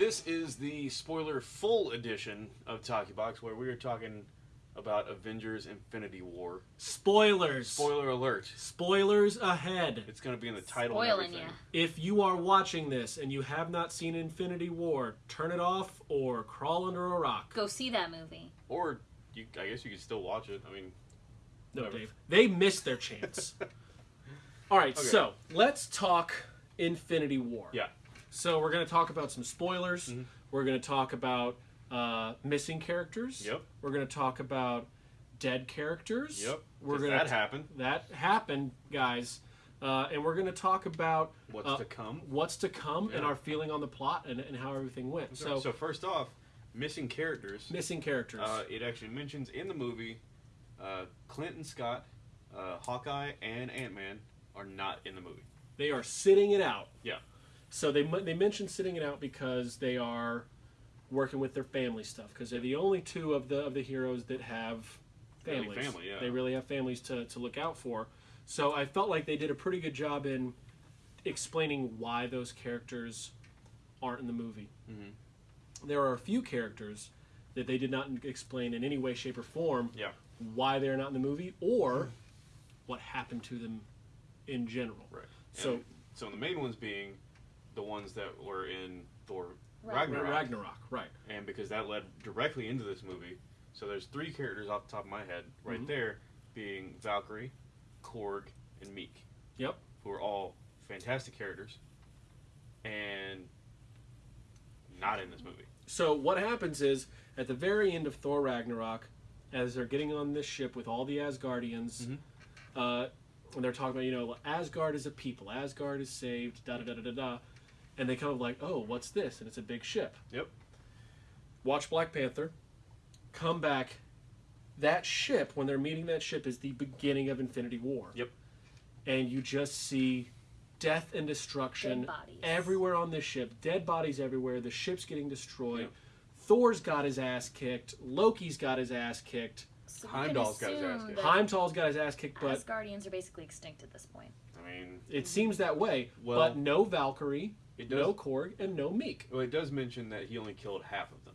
this is the spoiler full edition of Talkie Box, where we are talking about Avengers: Infinity War. Spoilers. Spoiler alert! Spoilers ahead. It's going to be in the title. Spoiling and everything. If you are watching this and you have not seen Infinity War, turn it off or crawl under a rock. Go see that movie. Or you, I guess you could still watch it. I mean, No, Whatever. Dave. They missed their chance. All right, Okay. so let's talk Infinity War. yeah. So we're going to talk about some spoilers. Mhm. We're going to talk about uh, missing characters. Yep. We're going to talk about dead characters. Yep. We're going that to happened. that happened, guys. Uh, and we're going to talk about What's uh, to come? what's to come and our feeling on the plot and, and how everything went. So, so first off, missing characters. missing characters. Uh, it actually mentions in the movie uh, Clinton Scott, uh, Hawkeye, and Ant Man are not in the movie. they are sitting it out. Yeah. So they they mentioned sitting it out because they are working with their family stuff because they're the only two of the of the heroes that have Really families. family, yeah. They really have families to, to look out for. So I felt like they did a pretty good job in explaining why those characters aren't in the movie. Mhm. There are a few characters that they did not explain in any way, shape, or form Yeah. why they're not in the movie or what happened to them in general. Right. So- And so the main ones being the ones that were in Thor Ragnarok. Ragnarok, Ragnarok, right. and because that led directly into this movie. So there's three characters off the top of my head right Mhm. there, being Valkyrie, Korg, and Miek, Yep. who are all fantastic characters, and not in this movie. So what happens is at the very end of Thor Ragnarok, as they're getting on this ship with all the Asgardians, Mhm. uh, and they're talking about you know Asgard is a people, Asgard is saved, da da da da da da, and they kind of like oh what's this? And it's a big ship. Yep. Watch Black Panther, come back. That ship when they're meeting that ship is the beginning of Infinity War. Yep. And you just see death and destruction everywhere on this ship. Dead bodies everywhere. The ship's getting destroyed. Yeah. Thor's got his ass kicked. Loki's got his ass kicked. So we Heimdall's can got his ass assume kicked. that Heimdall's got his ass kicked, but Asgardians are basically extinct at this point. I mean, it seems that way. Well- but no Valkyrie, it no. Korg, and no Miek. Well, it does mention that he only killed half of them,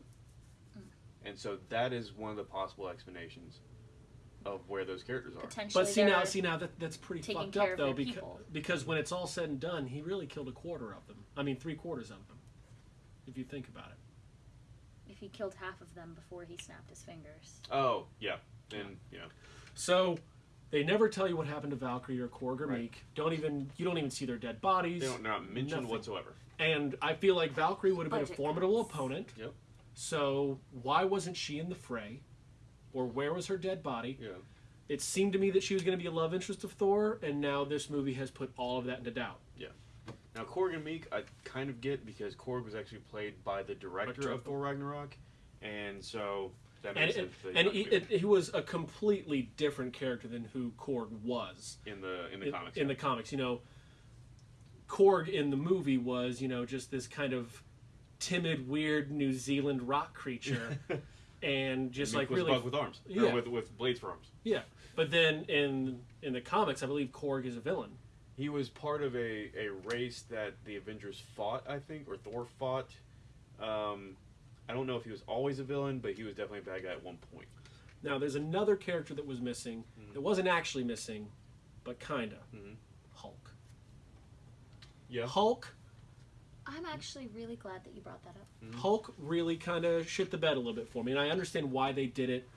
mm. and so that is one of the possible explanations of where those characters are. Potentially, But see now, see now that that's pretty fucked up though, because people. because when it's all said and done, he really killed a quarter of them. I mean, three quarters of them, if you think about it. If he killed half of them before he snapped his fingers. Oh, yeah. Then you know, So they never tell you what happened to Valkyrie or Korg or Right. Miek. Don't even you don't even see their dead bodies. they don't not mentioned Nothing. whatsoever. And I feel like Valkyrie would have been a formidable cuts. opponent. Yep. So why wasn't she in the fray? Or where was her dead body? Yeah. It seemed to me that she was going to be a love interest of Thor, and now this movie has put all of that into doubt. Now Korg and Miek, I kind of get because Korg was actually played by the director Director. of Thor Ragnarok, and so that makes and, sense. that and he, it, he was a completely different character than who Korg was in the in the in, comics. in the comics. You know, Korg in the movie was, you know, just this kind of timid, weird New Zealand rock creature, and just Meek like was really bug with arms, Yeah. or with with blades for arms. Yeah, but then in in the comics, I believe Korg is a villain. He was part of a, a race that the Avengers fought, I think, or Thor fought. Um, I don't know if he was always a villain, but he was definitely a bad guy at one point. Now, there's another character that was missing. Mhm. That wasn't actually missing, but kinda. Mhm. Hulk. Yeah. Hulk. I'm actually really glad that you brought that up. Mhm. Hulk really kind of shit the bed a little bit for me, and I understand why they did it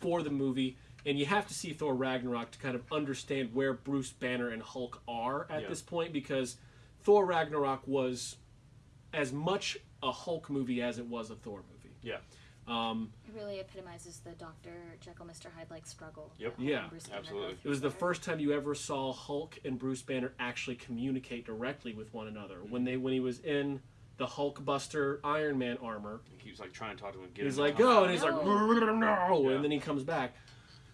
for the movie. And you have to see Thor Ragnarok to kind of understand where Bruce Banner and Hulk are at Yeah. this point, because Thor Ragnarok was as much a Hulk movie as it was a Thor movie. Yeah. Um, It really epitomizes the Dr. Jekyll, Mr. Hyde like struggle. Yep. Yeah, and Bruce Banner go absolutely. It was the first time you ever saw Hulk and Bruce Banner actually communicate directly with one another. When they when he was in the Hulk Buster Iron Man armor, He keeps like trying to talk to him. And get he's him like come go out. and he's like No. no, Yeah. and then he comes back.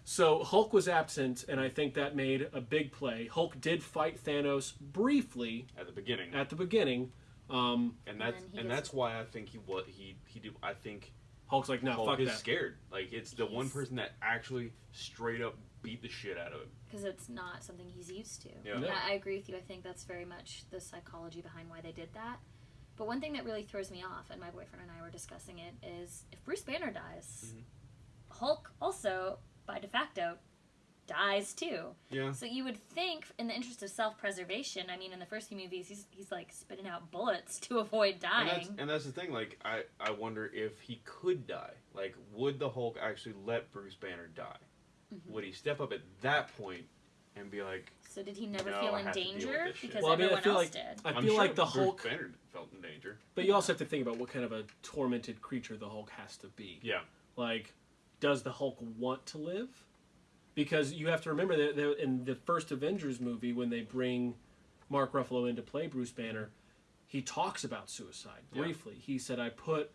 So Hulk was absent, and I think that made a big play. Hulk did fight Thanos briefly at the beginning, at the beginning. Um, and that's And and, that's why I think he what he he did. I think Hulk's like no, Hulk fuck is that. scared. Like it's the one person that actually straight up beat the shit out of him. because it's not something he's used to. Yeah. And No. I, I agree with you. I think that's very much the psychology behind why they did that. But one thing that really throws me off, and my boyfriend and I were discussing it, is if Bruce Banner dies, Mhm. Hulk also, by de facto, dies too. Yeah. So you would think, in the interest of self-preservation, I mean, in the first few movies, he's he's like spitting out bullets to avoid And dying. that's, and that's the thing. Like, I, I wonder if he could die. Like, would the Hulk actually let Bruce Banner die? Mhm. Would he step up at that point and be like, So did he never No, feel in have to deal with danger because Well, I mean, I everyone feel else like- did? I I'm feel sure like the Bruce Hulk, Banner felt in danger. but you also have to think about what kind of a tormented creature the Hulk has to be. Yeah. Like, does the Hulk want to live? Because you have to remember that in the first Avengers movie, when they bring Mark Ruffalo in to play Bruce Banner, he talks about suicide Yeah. briefly. He said, "I put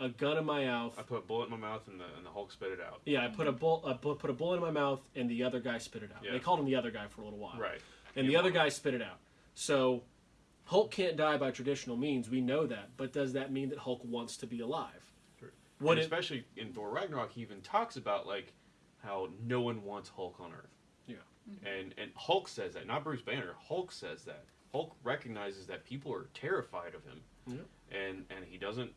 a gun in my mouth. I put a bullet in my mouth and the, and the Hulk spit it out. yeah, I put a bull, I put a bullet in my mouth, and the other guy spit it out. Yeah. They called him the other guy for a little while, Right. and the other guy spit it out. So Hulk can't die by traditional means. We know that, but does that mean that Hulk wants to be alive? Sure. What and it, especially in Thor Ragnarok, he even talks about like how no one wants Hulk on Earth. Yeah. And and Hulk says that, not Bruce Banner. Hulk says that. Hulk recognizes that people are terrified of him. Yeah. And and he doesn't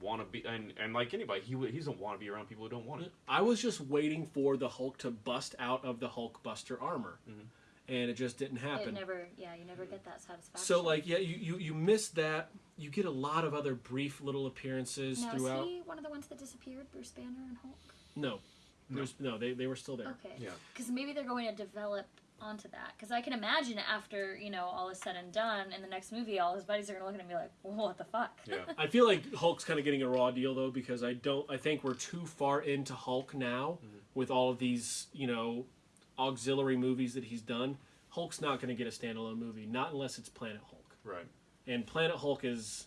want to be and, and like anybody, he he doesn't want to be around people who don't want it. I was just waiting for the Hulk to bust out of the Hulk Buster armor, Mhm. And it just didn't happen. It happen. never, yeah, you never get that satisfaction. So like yeah, you, you you miss that. You get a lot of other brief little appearances now throughout. is he one of the ones that disappeared, Bruce Banner and Hulk? No, No. There's, no, they they were still there. Okay. Yeah. Because maybe they're going to develop onto that. Because I can imagine after you know all is said and done, in the next movie, all his buddies are gonna look at him and be like, "What the fuck?" Yeah. I feel like Hulk's kind of getting a raw deal though because I don't. I think we're too far into Hulk now Mhm. with all of these you know auxiliary movies that he's done. Hulk's not going to get a standalone movie, not unless it's Planet Hulk. Right. And Planet Hulk is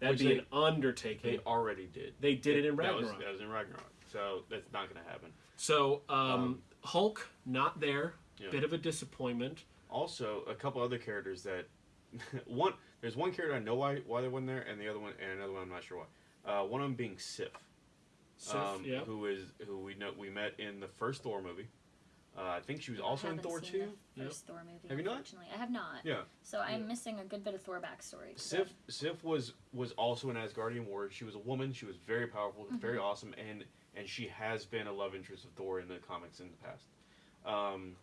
that'd Which be they- an undertaking. They already did. They did it in That was, Ragnarok. that was in Ragnarok. So that's not going to happen. So um, Um, Hulk not there, Yeah. bit of a disappointment. Also, a couple other characters that one there's one character I know why why they weren't there, and the other one and another one I'm not sure why. Uh, one of them being Sif, Sif, um, yeah. who is who we know we met in the first Thor movie. Uh, I think she was also in Thor seen two. The Yep. Thor movie. Have you not? Unfortunately, I have not. Yeah, So I'm Yeah. missing a good bit of Thor backstory. Sif Sif was was also an Asgardian warrior. She was a woman. She was very powerful, very Mm-hmm. awesome, and and she has been a love interest of Thor in the comics in the past. Um,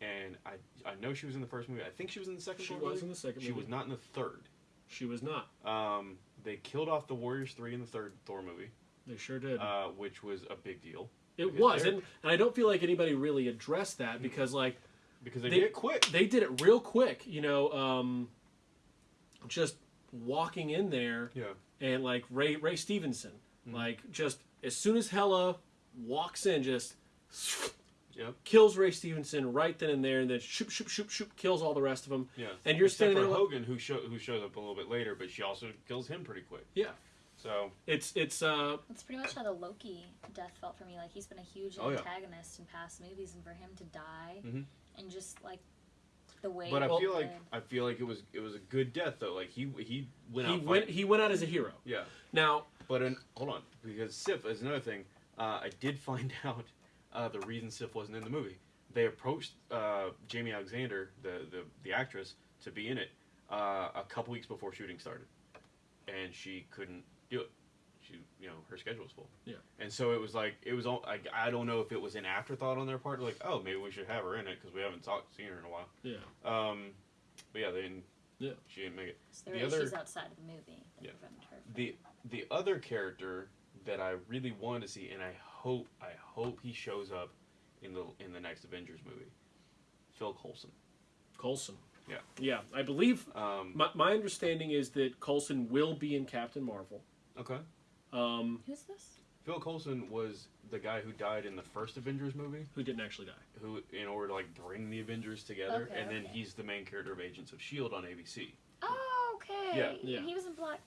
and I I know she was in the first movie. I think she was in the second. She Thor was movie. in the second She movie. was not in the third. She was not. Um, they killed off the Warriors three in the third Thor movie, They sure did. uh, which was a big deal it because was, and, and I don't feel like anybody really addressed that because like because they, They- did it quick. they did it real quick. You know, um, just walking in there Yeah, and like Ray Ray Stevenson, Mhm. like just as soon as Hela walks in, just Yep. kills Ray Stevenson right then and there, and then shoop shoop shoop shoop kills all the rest of them. yeah. And you're Except standing for there Hogun, who show, who shows up a little bit later, but she also kills him pretty quick. Yeah, So it's it's uh That's pretty much how the Loki death felt for me. Like he's been a huge Oh, yeah. antagonist in past movies, and for him to die, Mhm. and just like the way. But I it feel like. I feel like it was it was a good death though. Like he he went he out went he went out as a hero. Yeah, Now but in, hold on because Sif is another thing. Uh, I did find out uh, the reason Sif wasn't in the movie. They approached uh, Jaimie Alexander, the, the the actress, to be in it uh, a couple weeks before shooting started, and she couldn't do it. She you know her schedule was full. Yeah. And so it was like it was all like I don't know if it was an afterthought on their part, like oh maybe we should have her in it because we haven't talked seen her in a while. yeah, Um, but yeah, they didn't. Yeah. She didn't make it. So there the were other- issues outside of the movie that Yeah. prevented her. From, The the other character that I really wanted to see, and I hope I hope he shows up in the in the next Avengers movie. Phil Coulson. Coulson. Yeah. yeah. I believe Um, my my understanding is that Coulson will be in Captain Marvel. Okay. Um, Who's this? Phil Coulson was the guy who died in the first Avengers movie, who didn't actually die. who in order to like bring the Avengers together, Okay, and then okay. he's the main character of Agents of Shield on ABC. Oh, okay. Yeah. Yeah. He was in Black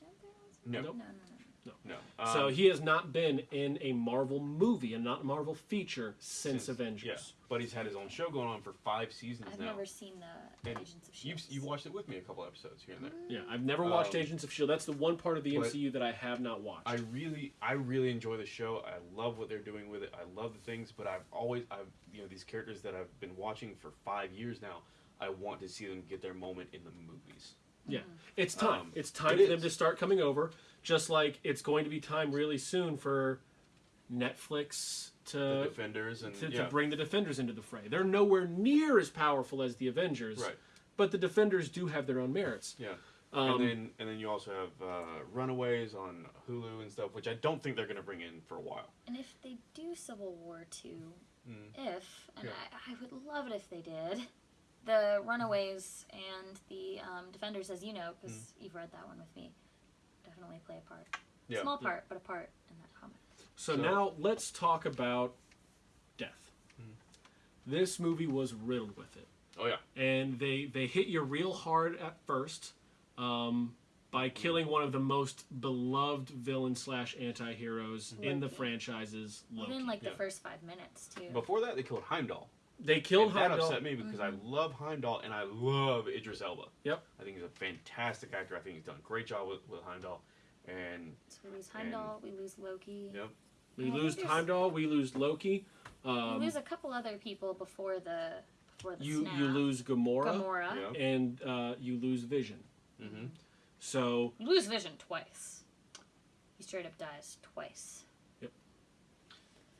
Panther. No, Nope. No, no, no. No. so Um, he has not been in a Marvel movie and not a Marvel feature since, Avengers. Yeah, but he's had his own show going on for five seasons I've now. never seen the And Agents of You've Shield. you've watched it with me a couple episodes here and there. Yeah, I've never watched Um, Agents of Shield. That's the one part of the MCU that I have not watched. I really, I really enjoy the show. I love what they're doing with it. I love the things, but I've always, I've, you know, these characters that I've been watching for five years now. I want to see them get their moment in the movies. Yeah, it's time. Um, it's time it for them is. to start coming over. Just like it's going to be time really soon for Netflix the to Defenders and to, yeah, to bring the Defenders into the fray. They're nowhere near as powerful as the Avengers, right, but the Defenders do have their own merits. yeah. Um, and then and then you also have uh, Runaways on Hulu and stuff, which I don't think they're going to bring in for a while. And if they do Civil War 2, Mm. if, and Yeah. I, I would love it if they did, the Runaways and the um, Defenders, as you know, because you've read that one with me, definitely play a part. Mm. Yeah. Small part, but a part in that comic. So, So- now let's talk about death. Mm-hmm. This movie was riddled with it, Oh yeah, and they they hit you real hard at first um, by Mm-hmm. killing one of the most beloved villain slash anti-heroes in the franchises, Loki. Even like yeah. the first five minutes, too. before that they killed Heimdall. They killed and that upset me because I love Heimdall and I love Idris Elba. Yep. I think he's a fantastic actor. I think he's done a great job with, with Heimdall. And So we lose Heimdall, we lose Loki. Yep. We I lose Heimdall. We lose Loki. We Um, lose a couple other people before the before the you snap. you lose Gamora, Gamora. yeah. and uh, you lose Vision. hmm So You lose Vision twice. He straight up dies twice. Yep.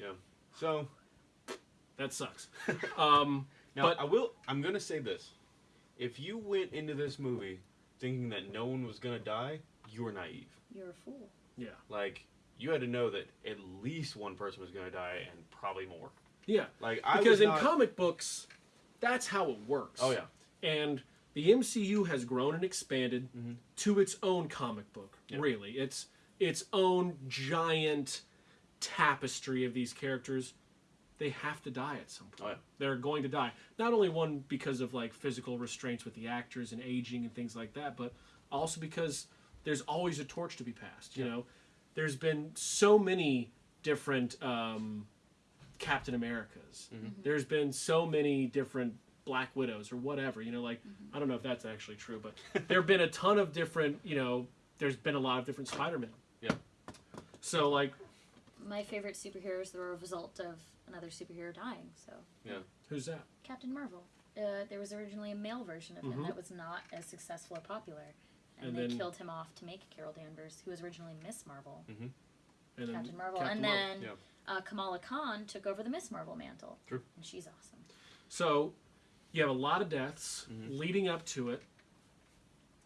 Yeah. So that sucks. um, now But- I will. I'm gonna say this: if you went into this movie thinking that no one was gonna die, you were naive. You're a fool. yeah, Like you had to know that at least one person was gonna die and probably more. yeah. Like I Because in not- comic books, that's how it works. Oh yeah. and the MCU has grown and expanded Mhm. to its own comic book. Yeah. Really, it's its own giant tapestry of these characters. They have to die at some point. Oh, yeah. They're going to die. Not only one because of like physical restraints with the actors and aging and things like that, but also because there's always a torch to be passed. You Yeah. know, there's been so many different um, Captain Americas. Mhm. There's been so many different Black Widows or whatever. You know, like I don't know if that's actually true, but there have been a ton of different. You know, there's been a lot of different Spider-Man. Yeah. So like, My favorite superheroes were a result of another superhero dying. So yeah, who's that? Captain Marvel. Uh, there was originally a male version of him Mhm. that was not as successful or popular, and, And they then- killed him off to make Carol Danvers, who was originally Miss Marvel, And then Captain Marvel, Captain and Marvel. then Yeah. uh, Kamala Khan took over the Miss Marvel mantle. True. And she's awesome. So you have a lot of deaths Mhm. leading up to it,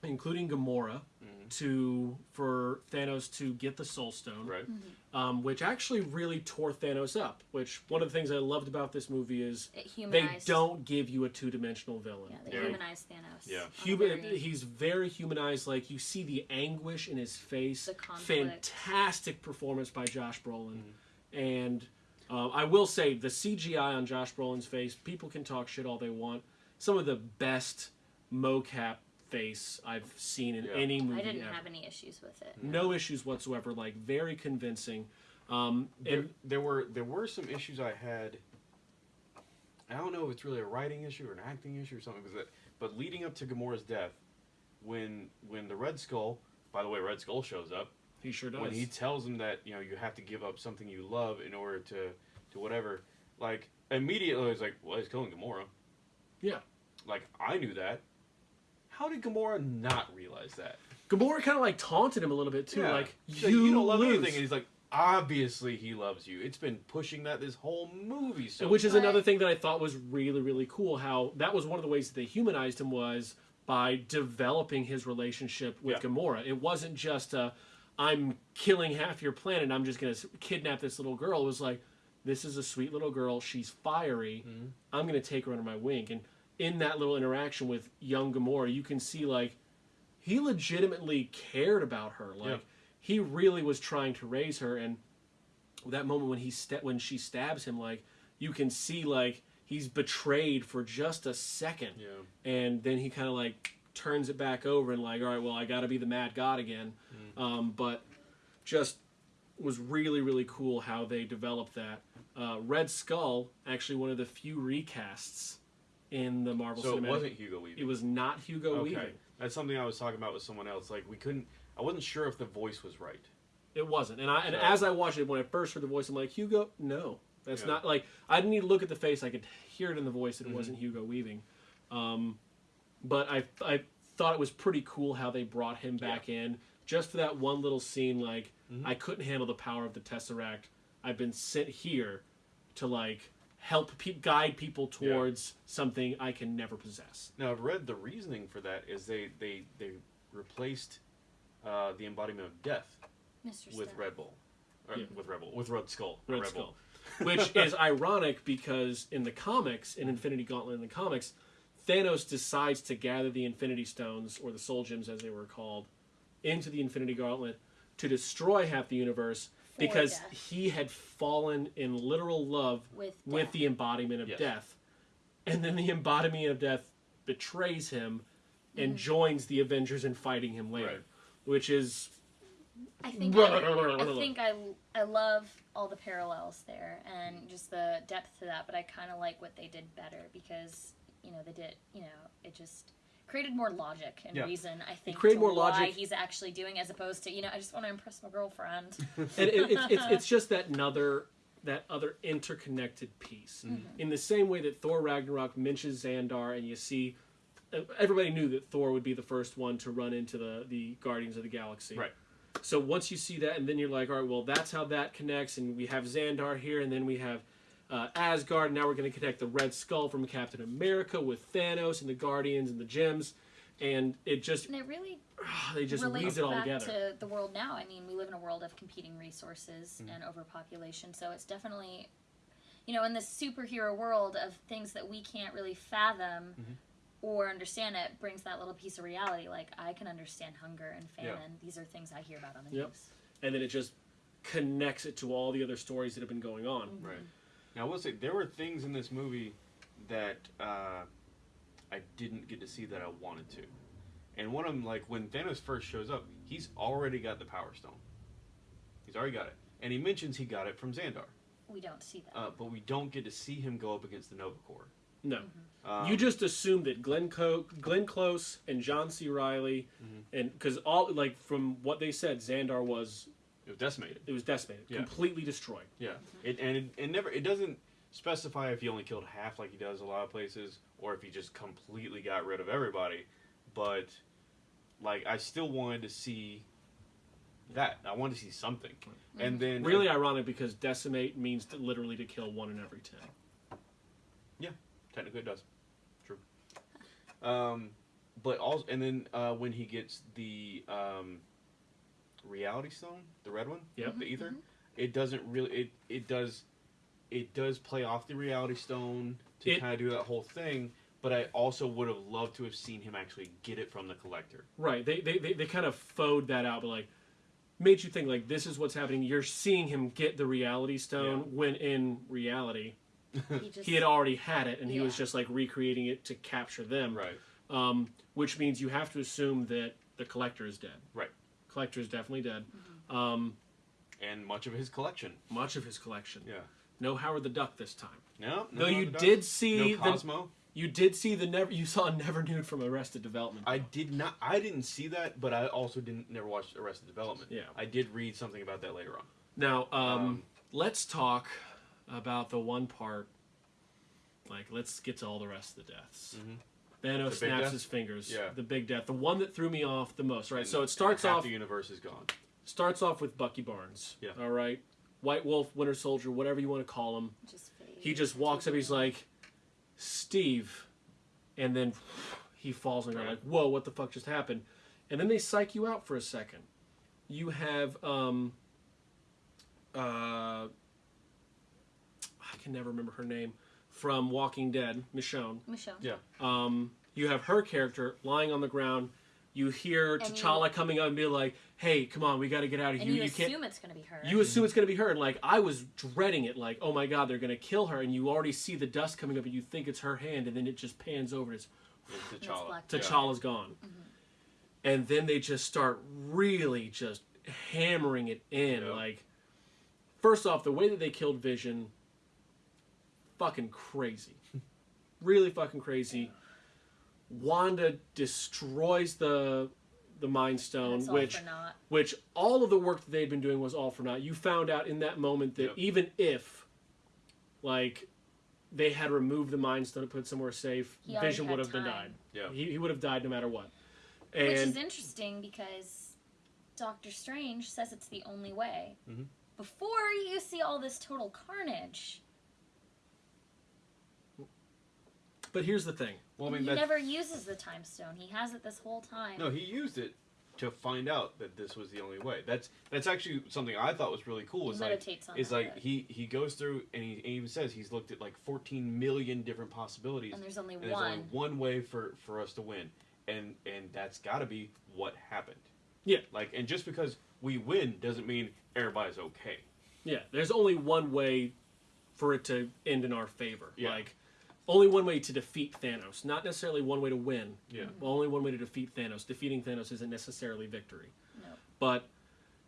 including Gamora, Mhm. to for Thanos to get the Soul Stone, Right. um, which actually really tore Thanos up. Which one of the things I loved about this movie is It they don't give you a two-dimensional villain. Yeah, they Very- humanized Thanos. Yeah. Human, very- he's very humanized. Like you see the anguish in his face. The conflict. Fantastic performance by Josh Brolin, Mm-hmm. and um, I will say the CGI on Josh Brolin's face. People can talk shit all they want. Some of the best mocap face I've seen in Yeah. any movie I didn't ever. have any issues with it. no issues whatsoever. Like very convincing. Um, There, and there were there were some issues I had. I don't know if it's really a writing issue or an acting issue or something, because it, but leading up to Gamora's death, when when the Red Skull, by the way, Red Skull shows up, he sure does. when he tells him that you know you have to give up something you love in order to to whatever, like immediately I was like, well, he's killing Gamora. Yeah. Like I knew that. How did Gamora not realize that? Gamora kind of like taunted him a little bit too. Yeah. Like you, like, you don't love lose. anything, and he's like, obviously he loves you. It's been pushing that this whole movie. So which is But- another thing that I thought was really really cool. How that was one of the ways that they humanized him was by developing his relationship with Yeah. Gamora. It wasn't just i I'm killing half your planet. I'm just gonna kidnap this little girl. It was like this is a sweet little girl. She's fiery. Mhm. I'm gonna take her under my wing. And in that little interaction with young Gamora, you can see like he legitimately cared about her. Like Yeah. he really was trying to raise her. And that moment when he sta- when she stabs him, like you can see like he's betrayed for just a second, yeah. and then he kind of like turns it back over and like, all right, well, I got to be the mad god again. Um, but just was really really cool how they developed that. Uh, Red Skull actually one of the few recasts in the Marvel So it wasn't Hugo Weaving. It was not Hugo okay. Weaving. That's something I was talking about with someone else. Like we couldn't. I wasn't sure if the voice was right. It wasn't. And I and So- as I watched it, when I first heard the voice, I'm like, Hugo, no, that's Yeah. not like I didn't need to look at the face. I could hear it in the voice that it Mhm. wasn't Hugo Weaving. Um, but I I thought it was pretty cool how they brought him back in just for that one little scene. Like Mm-hmm. I couldn't handle the power of the Tesseract. I've been sent here to like help pe- guide people Yeah. towards something I can never possess. Now I've read the reasoning for that is they they they replaced uh, the embodiment of death Mr. with Steph. Red Bull, or Yeah. with Red Bull, with Red Skull, Red Red Skull. Which is ironic because in the comics, in Infinity Gauntlet in the comics, Thanos decides to gather the Infinity Stones, or the Soul Gems as they were called, into the Infinity Gauntlet to destroy half the universe For because death. he had fallen in literal love With with the embodiment of Yes. death. And then the embodiment of death betrays him and Mm-hmm. joins the Avengers in fighting him later. Right. Which is I think Blah, I, blah, blah, blah, I think I, I love all the parallels there and just the depth to that, but I kind of like what they did better because you know they did you know it just created more logic and Yeah. reason. I think created to more why logic. he's actually doing as opposed to you know I just want to impress my girlfriend. and it, it's, it's, it's just that another that other interconnected piece Mm-hmm. in the same way that thor ragnarok mentions xandar and you see uh, everybody knew that thor would be the first one to run into the, the guardians of the galaxy Right. so once you see that and then you're like all right well that's how that connects and we have xandar here and then we have uh, asgard now we're going to connect the red skull from captain america with thanos and the guardians and the gems and it just and it really they just relates weaves it all back together to the world now. I mean, we live in a world of competing resources Mm. and overpopulation, so it's definitely, you know, in the superhero world of things that we can't really fathom Mm-hmm. or understand. It brings that little piece of reality. Like I can understand hunger and Yeah. famine. These are things I hear about on the Yep. news. and then it just connects it to all the other stories that have been going on Right. Now I will say there were things in this movie that uh, I didn't get to see that I wanted to, and one of them, like when Thanos first shows up, he's already got the Power Stone. He's already got it, and he mentions he got it from Xandar, We don't see that. uh, but we don't get to see him go up against the Nova Corps. No. Um, you just assume that Glenn, Co- Glenn Close and John C. Reilly, Mm-hmm. and because all like from what they said, Xandar was it was decimated. it was decimated, Yeah. completely destroyed. Yeah, it, and it, it never it doesn't specify if he only killed half like he does a lot of places, or if he just completely got rid of everybody. But like, I still wanted to see that. I wanted to see something, and then Really ironic because decimate means to, literally to kill one in every ten. Yeah, technically it does. True. Um, but also, and then uh, when he gets the um, reality stone, the red one, Yep. the Aether, it doesn't really. It it does, it does play off the reality stone to kind of do that whole thing. But I also would have loved to have seen him actually get it from the collector. Right. They they, they, they kind of fode that out, but like made you think like this is what's happening. You're seeing him get the reality stone Yeah. when in reality He just he had already had it and he was just like recreating it to capture them. Right. um, which means you have to assume that the collector is dead. Right. Collector is definitely dead. Mm-hmm. Um, And much of his collection. much of his collection. Yeah. No Howard the Duck this time. No. no Though you no, no. did see No the Cosmo. you did see the never you saw Never Nude from Arrested Development. I did not. I didn't see that, but I also didn't never watch Arrested Development. Yeah. I did read something about that later on. now um, Um, let's talk about the one part. Like let's get to all the rest of the deaths. Mhm. Thanos snaps death? his fingers. Yeah. The big death, the one that threw me off the most. Right. And- so it and starts half off The universe is gone. starts off with Bucky Barnes. Yeah. All right. White Wolf, Winter Soldier, whatever you want to call him. just He just walks up. He's like, Steve, and then he falls on the ground. Like, whoa, what the fuck just happened? And then they psych you out for a second. You have, um, uh, I can never remember her name from Walking Dead, Michonne. Michelle. Yeah. Um, you have her character lying on the ground. You hear And you- T'Challa coming up and be like, "Hey, come on, we got to get out of here. you, You can't." assume it's going to be her. You assume it's going to be her, and like I was dreading it, like oh my god, they're going to kill her, and you already see the dust coming up, and you think it's her hand, and then it just pans over, and it's It's It's T'Challa. Black Yeah. T'Challa's gone, and then they just start really just hammering it in, Yeah. like first off, the way that they killed Vision, fucking crazy, really fucking crazy. Wanda destroys the the Mind Stone, That's all which for naught. which all of the work that they'd been doing was all for naught. You found out in that moment that Yep. even if, like, they had removed the Mind Stone and put it somewhere safe, He Vision would have been died. Yeah. He, he would have died no matter what. and Which is interesting because Doctor Strange says it's the only way. Mhm. Before you see all this total carnage, but here's the thing. Well, I mean, he that's, never uses the time stone. He has it this whole time. no, he used it to find out that this was the only way. That's that's actually something I thought was really cool. he Is like meditates on is that, like but- he he goes through and he even says he's looked at like 14 million different possibilities and there's only and there's one. only one way for for us to win and and that's got to be what happened Yeah. like and just because we win doesn't mean everybody's okay Yeah, there's only one way for it to end in our favor. Yeah. Like only one way to defeat Thanos, not necessarily one way to win. yeah Well, only one way to defeat Thanos. Defeating Thanos isn't necessarily victory. No. But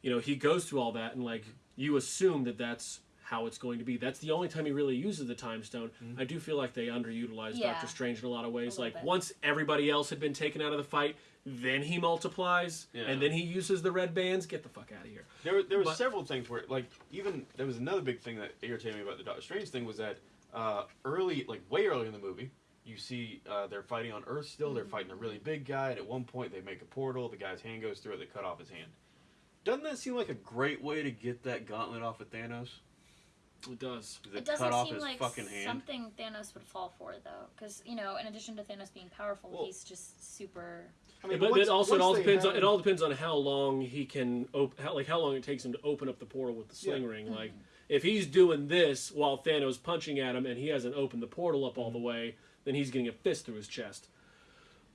you know, he goes through all that and like you assume that that's how it's going to be. That's the only time he really uses the time stone. Mm-hmm. I do feel like they underutilized Yeah. Doctor Strange in a lot of ways. A Like bit. once everybody else had been taken out of the fight, then he multiplies Yeah. and then he uses the red bands. Get the fuck out of here. there, were- there were But- several things where like even there was another big thing that irritated me about the doctor strange thing was that uh, early like way early in the movie you see uh, they're fighting on earth still they're fighting a really big guy and at one point they make a portal the guy's hand goes through it they cut off his hand doesn't that seem like a great way to get that gauntlet off of thanos It does. Is It it doesn't cut off seem his like fucking hand something Thanos would fall for, though. Because, you know, in addition to Thanos being powerful, Well- he's just super. I mean, but once- it also it all they depends on it all depends on how long he can op- how, like how long it takes him to open up the portal with the sling Yeah. ring. Like if he's doing this while Thanos punching at him and he hasn't opened the portal up Mm-hmm. all the way, then he's getting a fist through his chest.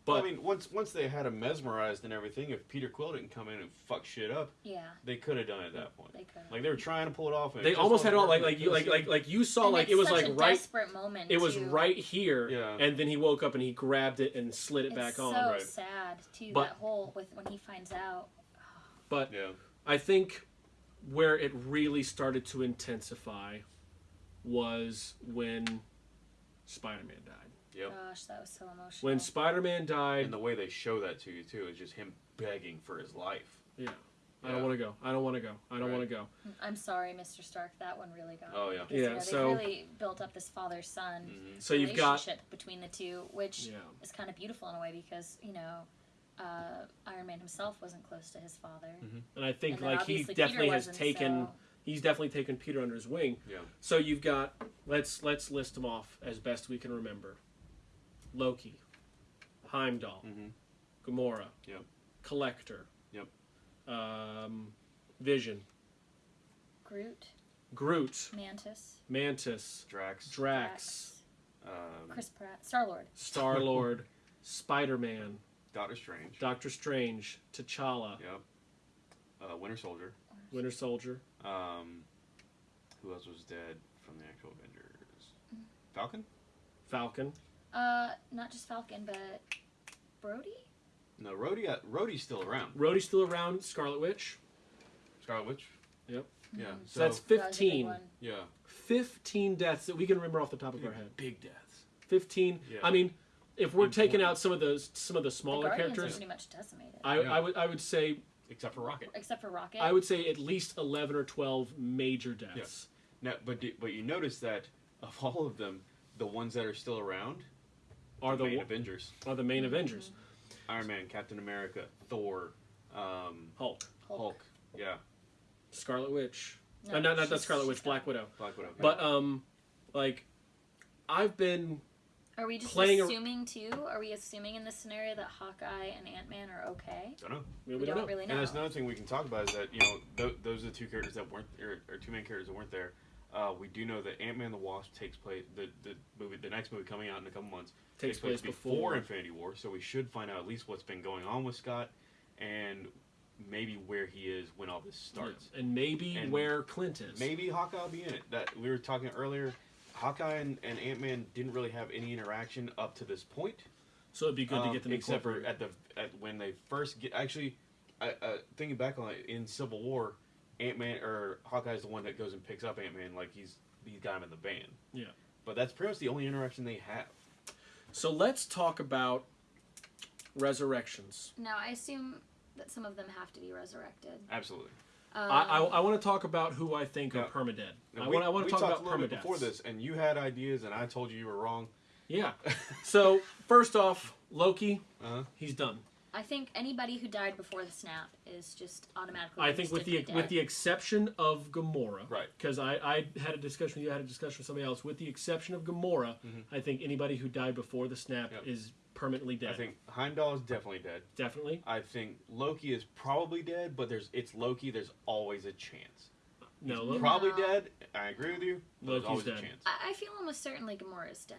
Well, But I mean, once once they had him mesmerized and everything, if Peter Quill didn't come in and fuck shit up, Yeah, they could have done it at that point. they could. Like they were trying to pull it off. And it they just almost had it all like like you like like like you saw And like it was such like a right desperate moment. it was too. right here Yeah. and then he woke up and he grabbed it and slid it It's back so on. right. sad too. But- that whole with when he finds out. But Yeah. I think where it really started to intensify was when Spider-Man died. Yep. Gosh, that was so emotional. When Spider-Man died, And the way they show that to you too is just him begging for his life. yeah. I don't Yeah. want to go. I don't want to go. I don't Right. want to go. I'm sorry, Mr. Stark. That one really got. Oh, yeah. because, Yeah, You know, so- they really built up this father-son Mhm. So you've got relationship between the two, which yeah. is kind of beautiful in a way because you know, Iron Man himself wasn't close to his father. And I think and like he definitely Peter has taken so- he's definitely taken Peter under his wing. Yeah. So you've got let's let's list them off as best we can remember. Loki, Heimdall, Mhm. Gamora, Yep. Collector, Yep. um, Vision, Groot, Groot, Mantis, Mantis, Drax. Drax, um, Chris Pratt, Star Lord. Star Lord, Spider Man, Doctor Strange. Doctor Strange, T'Challa, Yep. Uh, Winter Soldier. Winter Soldier, Um, who else was dead from the actual Avengers? Falcon? Falcon. Uh, not just Falcon, but Brody. No, Rhodey. uh, Rhodey's still around. Rhodey's still around. Scarlet Witch. Scarlet Witch. Yep. Yeah. Mhm. So that's That was a big 15. one. yeah. 15 deaths that we can remember off the top of our head. Big deaths. 15. Yeah. I mean, if we're taking out some of those some of the The smaller Guardians are characters, pretty much decimated, I, Yeah. I would I would say Except for Rocket. except for Rocket. I would say at least 11 or 12 major deaths. Yes. Now, but do- but you notice that of all of them, the ones that are still around Are the main wa- Avengers: are the main Avengers. Iron Man, Captain America, Thor, um, Hulk, Hulk. Hulk. Yeah, Scarlet Witch. No, uh, not not not she's- Scarlet Witch, Black. Widow. Black Widow. But um like I've been Are we just playing a- assuming too? Are we assuming in this scenario that Hawkeye and Ant Man are okay? don't know. we, We, don't, don't know. really know. And that's another thing we can talk about is that you know th- those are the two characters that weren't or, or two main characters that weren't there. Uh, we do know that Ant Man the Wasp takes place the, the movie the next movie coming out in a couple months Takes place before before. Infinity War, so we should find out at least what's been going on with Scott and maybe where he is when all this starts. Yeah. And maybe And where Clint is. Maybe Hawkeye will be in it. That we were talking earlier. Hawkeye and, and Ant Man didn't really have any interaction up to this point. So it'd be good to um, get them except for at the at when they first get actually, I, uh, thinking back on it in Civil War, Ant Man or Hawkeye's the one that goes and picks up Ant Man like he's he's got him in the van. Yeah. But that's pretty much the only interaction they have. So let's talk about resurrections. Now I assume that some of them have to be resurrected. Absolutely. Um, I, I, I want to talk about who I think Yeah. are permadead. And I we- want I want to talk talked about a little bit before this, and you had ideas, and I told you you were wrong. Yeah. So first off, Loki, Uh-huh. he's done. I think anybody who died before the snap is just automatically. I think with the instantly with the exception of Gamora, Right. Because I, I had a discussion with you, I had a discussion with somebody else. With the exception of Gamora, I think anybody who died before the snap Mm-hmm. Yep. is permanently dead. I think Heimdall is definitely dead. definitely. I think Loki is probably dead, but there's it's Loki. There's always a chance. No, He's Lo- probably No. dead. I agree with you. But there's Loki's always dead. a chance. I, I feel almost certainly Gamora is dead.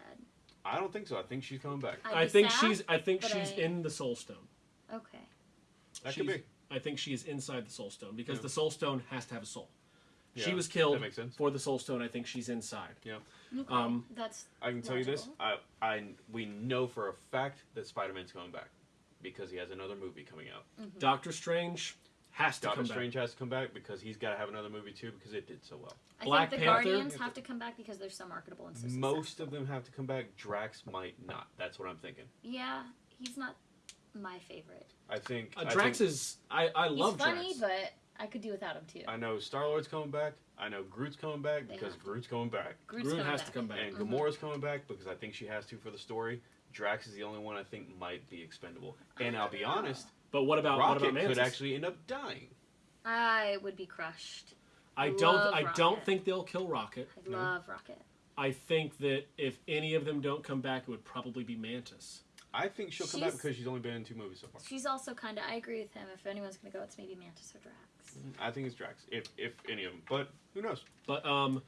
I don't think so. I think she's coming back. I'd I be think sad, she's I think but she's I- in the Soul Stone. Okay. That could She's- be. I think she is inside the Soul Stone because Yeah. the Soul Stone has to have a soul. She Yeah, was that killed makes sense. for the Soul Stone. I think she's inside. Yeah. Okay. Um, That's I can tell you this. Logical. I, I, we know for a fact that Spider-Man's coming back because he has another movie coming out. Doctor Strange has to Doctor come Strange has to come back because he's got to have another movie too because it did so well. I Black think the Panther- Guardians have to come back because they're so marketable and so Most of them have to come back. Drax might not. That's what I'm thinking. Yeah, he's not my favorite. I think. back. Uh, I Drax think- is I I love He's love funny, Drax. but I could do without him too. I know Star Lord's coming back. I know Groot's coming back They because have to. Groot's coming back, Groot's Groot coming has back. to come back. and Mhm. Gamora's coming back because I think she has to for the story. Drax is the only one I think might be expendable. And I'll be honest, But what about what Rocket about Mantis? could actually end up dying. I would be crushed. I I don't love I don't Rocket. think they'll kill Rocket. I No. love Rocket. I think that if any of them don't come back, it would probably be Mantis. I think she'll come back She's- because she's only been in two movies so far. She's also kind of. I agree with him. If anyone's gonna go, it's maybe Mantis or Drax. I think it's Drax, if if any of them. But who knows? But um,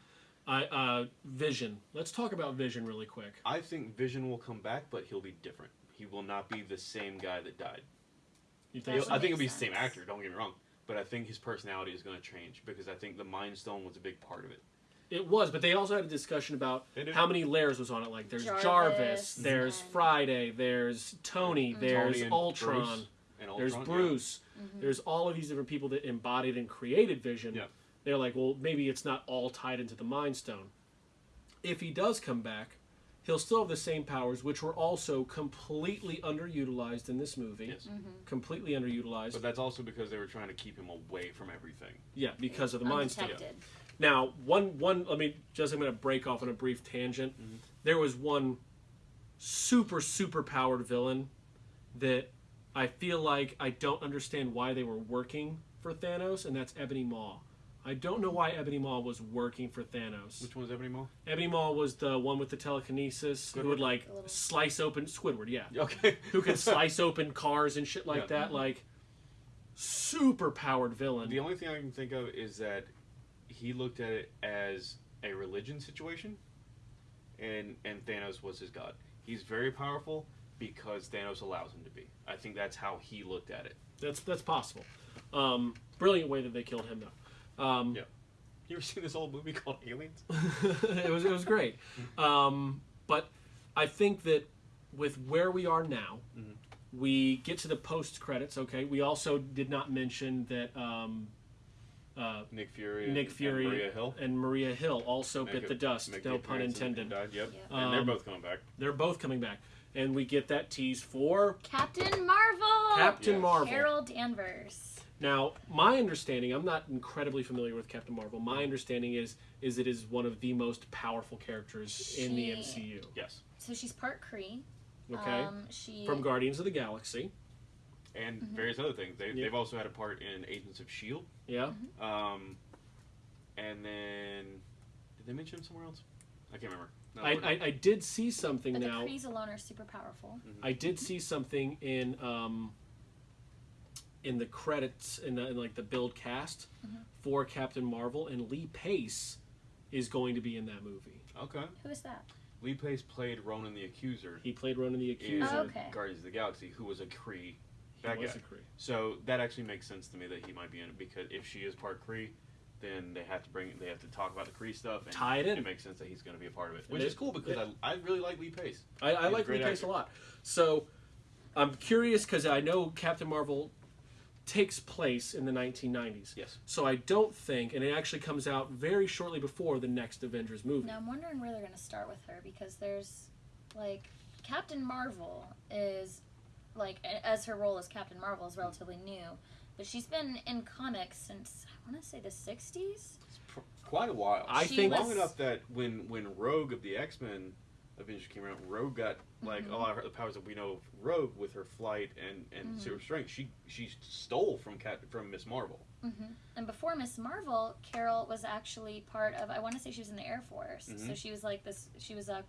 I uh, Vision. Let's talk about Vision really quick. I think Vision will come back, but he'll be different. He will not be the same guy that died. You That think? would I think it'll be the same actor. Don't get me wrong, but I think his personality is going to change because I think the Mind Stone was a big part of it. It was, but they also had a discussion about They did. how many layers was on it. Like there's Jarvis, Jarvis there's and- Friday, there's Tony, there's Tony and Ultron, Bruce and there's Ultron, yeah. Bruce, Mm-hmm. there's all of these different people that embodied and created Vision. Yeah. They're like, well, maybe it's not all tied into the Mind Stone. If he does come back, he'll still have the same powers, which were also completely underutilized in this movie. Yes. Mm-hmm. Completely underutilized. But that's also because they were trying to keep him away from everything. yeah, because of the Mind Stone. Undetected. Now, one one let me just I'm going to break off on a brief tangent. Mm-hmm. There was one super super powered villain that I feel like I don't understand why they were working for Thanos, and that's Ebony Maw. I don't know why Ebony Maw was working for Thanos. Which one was Ebony Maw? Ebony Maw was the one with the telekinesis who would like slice open Squidward, yeah, Okay. who could slice open cars and shit like Yeah. that, like super powered villain. The only thing I can think of is that he looked at it as a religion situation, and and Thanos was his god. He's very powerful because Thanos allows him to be. I think that's how he looked at it. That's that's possible. Um, brilliant way that they killed him though. Um, Yeah. You ever seen this old movie called Aliens? it was it was great. Um, but I think that with where we are now, Mhm. we get to the post credits. Okay, we also did not mention that um, uh, Nick Fury, Nick and, Fury and Maria Hill. and Maria Hill also Make bit a- the dust. No pun appearance and- intended. and died, yep. Yeah. and they're Um, both coming back. They're both coming back, and we get that tease for Captain Marvel. Captain Yes. Marvel. Carol Danvers. Now, my understanding, I'm not incredibly familiar with Captain Marvel. My understanding is is it is one of the most powerful characters in the MCU. Yes, So she's part Kree. Okay, Um, she from Guardians of the Galaxy. and Mm-hmm. various other things. They, Yeah. They've also had a part in Agents of Shield. Yeah, Mm-hmm. Um, and then did they mention him somewhere else? I can't remember. No, I, I, I did see something but the now. Krees alone are super powerful. I did see something in um, in the credits in, the, in like the build cast Mm-hmm. for Captain Marvel, and Lee Pace is going to be in that movie. okay. Who is that? Lee Pace played Ronan the Accuser He played Ronan the in Accuser. Oh, okay. Guardians of the Galaxy, who was a Kree He bad was guy. a Kree. So that actually makes sense to me that he might be in it because if she is part Kree, then they have to bring they have to talk about the Kree stuff and Tie it in. It makes sense that he's going to be a part of it, which it- is cool because it- I, I really like Lee Pace. I, I like Lee great Pace a lot. So I'm curious because I know Captain Marvel takes place in the 1990s. Yes. So I don't think, and it actually comes out very shortly before the next Avengers movie. Now I'm wondering where they're gonna start with her because there's like Captain Marvel is like as her role as Captain Marvel is relatively new, but she's been in comics since I want to say the '60s. It's pr- quite a while. I She think was- long enough that when when Rogue of the X Men Avengers came around, Rogue got like Mhm. a lot of her, the powers that we know of Rogue with her flight and and Mhm. super strength. She she stole from Cat from Miss Marvel. hmm And before Miss Marvel, Carol was actually part of. I want to say she was in the Air Force, so Mhm. she was like this. She was a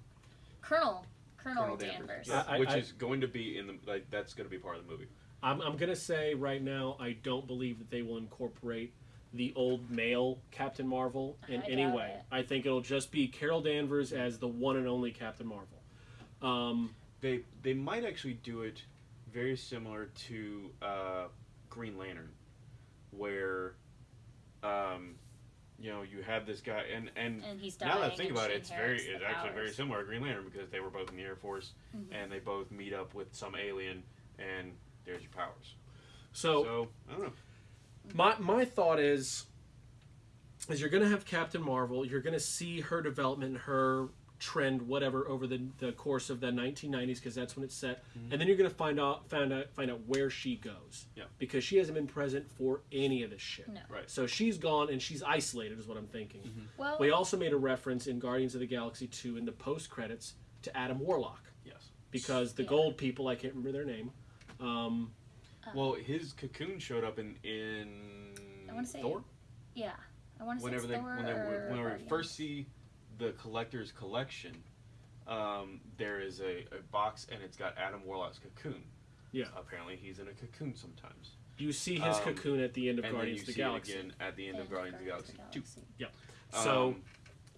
colonel, Colonel, Colonel Danvers. Yeah, I- which I- is going to be in the like that's going to be part of the movie. I'm, I'm gonna say right now, I don't believe that they will incorporate the old male Captain Marvel in I any way. it. I think it'll just be Carol Danvers as the one and only Captain Marvel. Um, They they might actually do it very similar to uh, Green Lantern, where um, you know you have this guy and and And he's dying. now that I think about it, it's very it's the actually very similar to Green Lantern because they were both in the Air Force Mhm. and they both meet up with some alien and there's your powers. so So I don't know. my my thought is is you're going to have Captain Marvel, you're going to see her development, her trend, whatever, over the, the course of the 1990s, because that's when it's set, Mhm. and then you're going to find out find out find out where she goes, Yeah. because she hasn't been present for any of this shit. No. Right. So she's gone and she's isolated, is what I'm thinking. Well, We also made a reference in Guardians of the Galaxy 2 in the post credits to Adam Warlock, Yes. because the Yeah. gold people, I can't remember their name. Um, uh, Well, his cocoon showed up in in I wanna say Thor. yeah, I want to say whenever they Thor when they or when we Guardians. first see the collector's collection, um, there is a, a box and it's got Adam Warlock's cocoon. Yeah. Apparently, he's in a cocoon sometimes. you see his Um, cocoon at the end of and then Guardians you of the see Galaxy. it again at the end of Guardians of the Guardians Galaxy of the Two. Galaxy. So Um,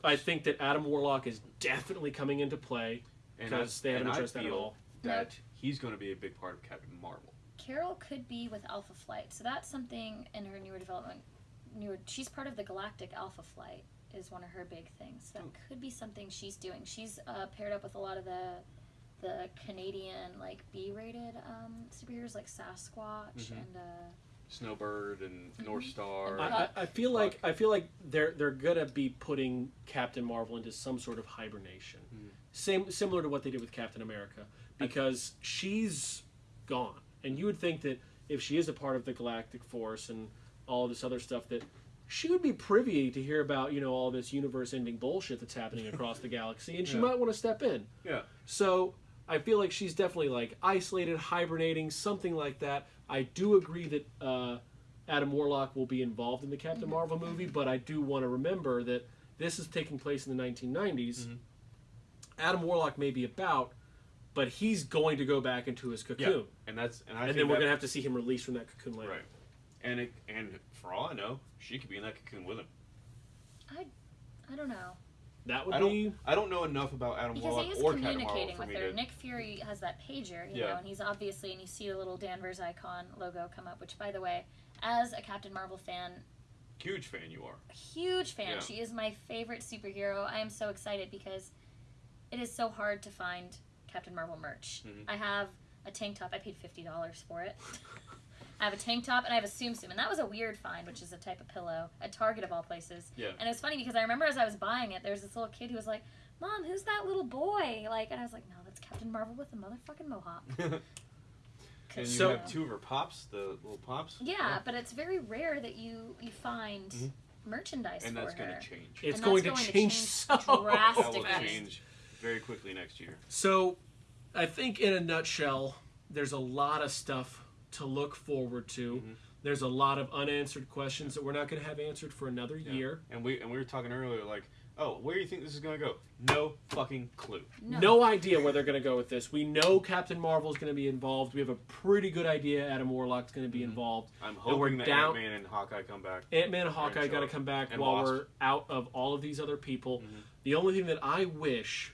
I think that Adam Warlock is definitely coming into play because they haven't and I addressed that at all. That he's going to be a big part of Captain Marvel. Carol could be with Alpha Flight, so that's something in her newer development. Newer, she's part of the Galactic Alpha Flight is one of her big things. That Oh. could be something she's doing. She's uh, paired up with a lot of the the Canadian like B-rated um, superheroes like Sasquatch Mhm. and uh, Snowbird and Mhm. North Star. And I, I, I feel like I feel like they're they're gonna be putting Captain Marvel into some sort of hibernation, Mhm. same similar to what they did with Captain America, because she's gone, and you would think that if she is a part of the Galactic Force and all this other stuff, that she would be privy to hear about you know all this universe-ending bullshit that's happening across the galaxy, and she Yeah. might want to step in. yeah. So I feel like she's definitely like isolated, hibernating, something like that. I do agree that uh, Adam Warlock will be involved in the Captain Mhm. Marvel movie, but I do want to remember that this is taking place in the 1990s. Mhm. Adam Warlock may be about, but he's going to go back into his cocoon, And that's and I and think then we're that- gonna have to see him released from that cocoon later. right. And it, and for all I know, she could be in that cocoon with him. I I don't know That would I don't- be I don't know enough about Adam because Warlock he is or communicating for with her. to. Nick Fury has that pager, you Yeah. know, and he's obviously and you see the little Danvers icon logo come up. Which, by the way, as a Captain Marvel fan, Huge fan you are. huge fan. Yeah. She is my favorite superhero. I am so excited because it is so hard to find Captain Marvel merch. Mhm. I have a tank top. I paid fifty dollars for it. I have a tank top and I have a Tsum Tsum, and that was a weird find, which is a type of pillow at Target of all places. Yeah. And it was funny because I remember as I was buying it, there was this little kid who was like, "Mom, who's that little boy?" Like, and I was like, "No, that's Captain Marvel with a motherfucking mohawk." and you So- have two of her pops, the little pops. Yeah, but it's very rare that you you find Mhm. merchandise And for that's her. going to change. it's And going, to going to change, change so drastically. change very quickly next year. So, I think in a nutshell, there's a lot of stuff to look forward to. Mhm. There's a lot of unanswered questions that we're not going to have answered for another Yeah. year. And we and we were talking earlier, like, oh, where do you think this is going to go? No fucking clue. No. idea where they're going to go with this. We know Captain Marvel's going to be involved. We have a pretty good idea Adam Warlock's going to be Mhm. involved. I'm hoping that down- Ant Man and Hawkeye come back. Ant Man and Hawkeye got to come back And while Wasp. we're out of all of these other people. Mhm. The only thing that I wish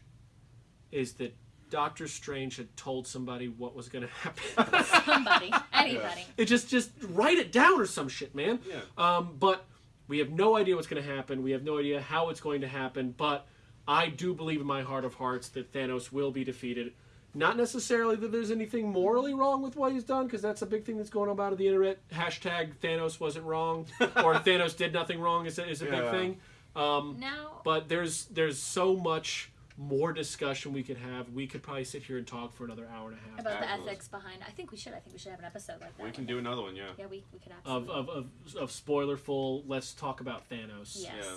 is that Doctor Strange had told somebody what was going to happen. Somebody, anybody. It just just write it down or some shit, man. Yeah. Um, but we have no idea what's going to happen. We have no idea how it's going to happen. But I do believe in my heart of hearts that Thanos will be defeated. Not necessarily that there's anything morally wrong with what he's done, because that's a big thing that's going on about the internet. Hashtag Thanos wasn't wrong, or Thanos did nothing wrong is a, is a big thing. Um, Now, but there's there's so much more discussion we could have. We could probably sit here and talk for another hour and a half about the ethics behind, I think we should. I think we should have an episode like that. We can do another one, yeah. Yeah, we, we could of, absolutely. of, of, of spoilerful. Let's talk about Thanos. yes. yeah.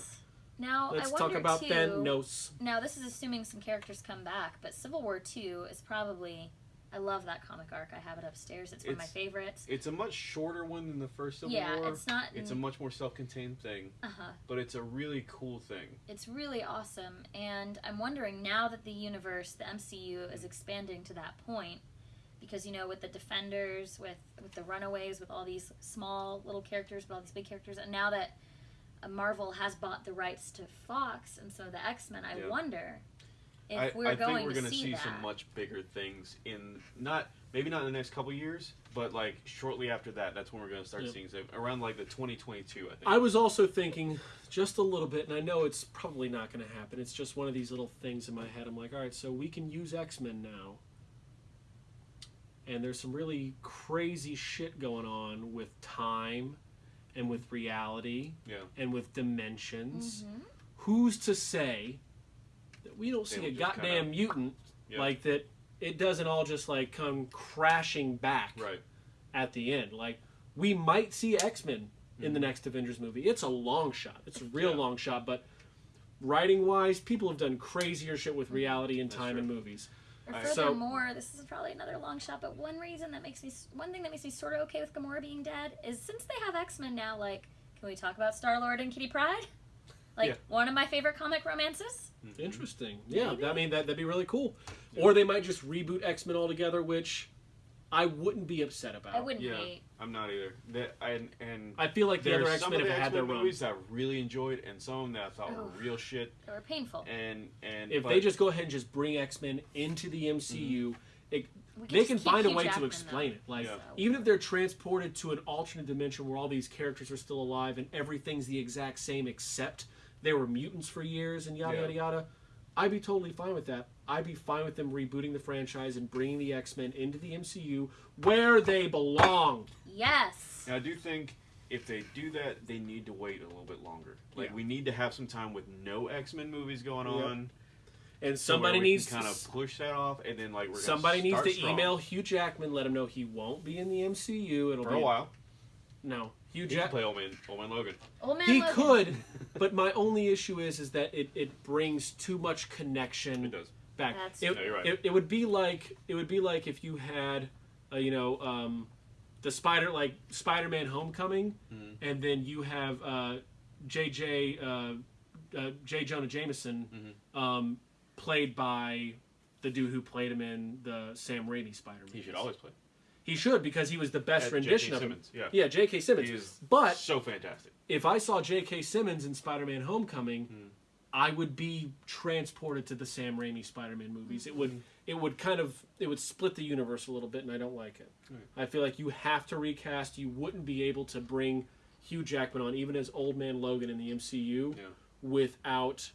Now Let's I talk wonder about too. Thanos. Now this is assuming some characters come back, but Civil War Two is probably. I love that comic arc. I have it upstairs. It's one of my It's- favorites. It's a much shorter one than the first Civil yeah, War. it's not. It's a much more self-contained thing, uh huh. but it's a really cool thing. It's really awesome, and I'm wondering now that the universe, the MCU, is expanding to that point, because you know, with the Defenders, with with the Runaways, with all these small little characters, with all these big characters, and now that uh, Marvel has bought the rights to Fox and some of the X Men, I Yeah. wonder I, we're I going think we're gonna see, see some much bigger things in not maybe not in the next couple years, but like shortly after that, that's when we're gonna start Yep. seeing some around like the 2022. I think. I was also thinking just a little bit, and I know it's probably not going to happen. It's just one of these little things in my head. I'm like, all right, so we can use X Men now. And there's some really crazy shit going on with time and with reality yeah. and with dimensions. Mhm. Who's to say that we don't see a goddamn kinda- mutant Yeah. like that? It doesn't all just like come crashing back Right. at the end. Like we might see X Men in the Mhm. next Avengers movie. It's a long shot. It's a real Yeah. long shot, but writing wise, people have done crazier shit with reality and That's time true. in movies. Or I- So- furthermore, this is probably another long shot, but one reason that makes me, one thing that makes me sort of okay with Gamora being dead is since they have X Men now, like, can we talk about Star Lord and Kitty Pryde? Like, Yeah. one of my favorite comic romances. Mhm. Interesting. Yeah, Maybe. I mean that that'd be really cool. Yeah. Or they might just reboot X Men altogether, which I wouldn't be upset about. I wouldn't Yeah. hate. I'm not either. That and and I feel like the there's other X some Men of have had their X-Men run. movies that I really enjoyed, and some of them that I thought were real shit. They were painful. And and If but, they just go ahead and just bring X Men into the MCU, We they just can keep find a way Jackman, to explain though. it. Like Yeah. So- even if they're transported to an alternate dimension where all these characters are still alive and everything's the exact same except they were mutants for years and yada Yeah. yada yada, I'd be totally fine with that. I'd be fine with them rebooting the franchise and bringing the X Men into the MCU where they belong. Yes. And I do think if they do that, they need to wait a little bit longer. Like Yeah. we need to have some time with no X Men movies going Yep. on. And somebody we needs can kind to, of push that off, and then like we're gonna somebody needs to strong email Hugh Jackman, let him know he won't be in the MCU. It'll for be a while. No, Hugh He can Jack. play Old Man, Old Man Logan. Old man. He Logan. could, but my only issue is is that it, it brings too much connection It does. back. That's it, true. Yeah, you're right. it, it would be like it would be like if you had, uh, you know, um, the Spider like Spider-Man: Homecoming, Mhm. and then you have uh, J.J. Uh, uh, J. Jonah Jameson, Mhm. um, played by the dude who played him in the Sam Raimi Spider-Man. He should always play. He should because he was the best Uh, rendition of him. Simmons, yeah. Yeah, J.K. Simmons. He is But so fantastic. if I saw J.K. Simmons in Spider-Man: Homecoming, Hmm. I would be transported to the Sam Raimi Spider-Man movies. It would it would kind of it would split the universe a little bit, and I don't like it. Right. I feel like you have to recast. You wouldn't be able to bring Hugh Jackman on, even as Old Man Logan in the MCU, Yeah. without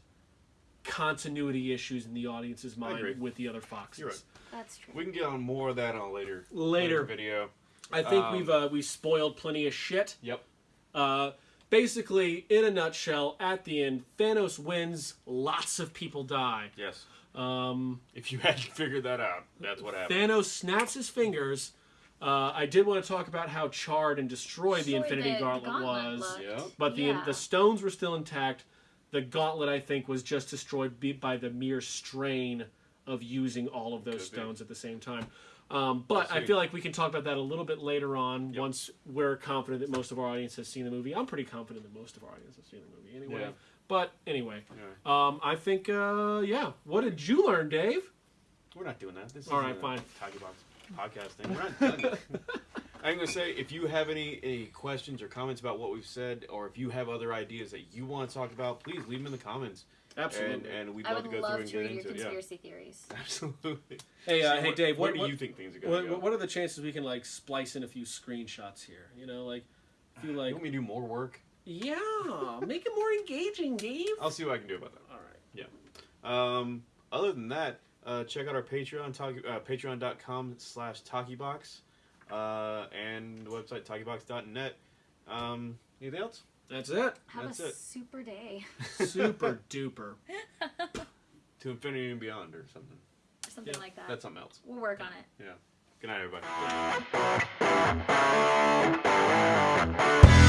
continuity issues in the audience's mind with the other Foxes. You're right. That's true. We can get on more of that on a later Later, video. I think Um, we've uh, we spoiled plenty of shit. Yep. Uh, basically, in a nutshell, at the end, Thanos wins. Lots of people die. Yes. Um, If you hadn't figured that out, that's what happened. Thanos snaps his fingers. Uh, I did want to talk about how charred and destroyed the Infinity the Gauntlet, gauntlet was. Yep. but the Yeah. the stones were still intact. The gauntlet, I think, was just destroyed by the mere strain of using all of those Could be. stones at the same time. Um, but I feel like we can talk about that a little bit later on Yep. once we're confident that most of our audience has seen the movie. I'm pretty confident that most of our audience has seen the movie anyway. Yeah. But anyway, Anyway, um, I think, uh, yeah. What did you learn, Dave? we're not doing that. This All is right, fine. Talkie Box podcast thing. We're not done. I'm gonna say if you have any, any questions or comments about what we've said, or if you have other ideas that you want to talk about, please leave them in the comments, Absolutely. and and we'd I love would to go love through and to get read your into it. Yeah, conspiracy theories. absolutely. hey, uh, So hey, what- Dave. where What, do you think things are gonna what, go? what are the chances we can like splice in a few screenshots here? You know, like, feel you like, want me to do more work? yeah, make it more engaging, Dave. I'll see what I can do about that. All right. Yeah. Um, other than that, uh, check out our Patreon, talk, uh, patreon.com slash talkiebox, uh, and the website talkiebox.net. Um, anything else? That's it. Have That's a it. super day. Super duper. To infinity and beyond or something. Something Yeah, like that. That's something else. We'll work on it. Yeah. Good night, everybody.